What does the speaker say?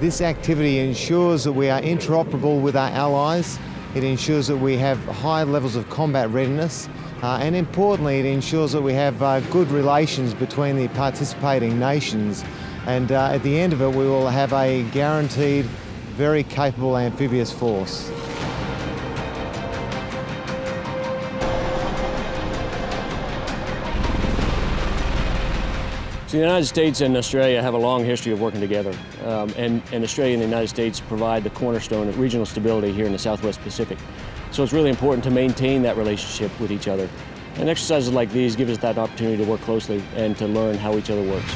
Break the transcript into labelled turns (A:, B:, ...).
A: This activity ensures that we are interoperable with our allies, it ensures that we have high levels of combat readiness, uh, and importantly, it ensures that we have uh, good relations between the participating nations. And uh, at the end of it, we will have a guaranteed, very capable amphibious force.
B: So the United States and Australia have a long history of working together, um, and, and Australia and the United States provide the cornerstone of regional stability here in the Southwest Pacific. So it's really important to maintain that relationship with each other. And exercises like these give us that opportunity to work closely and to learn how each other works.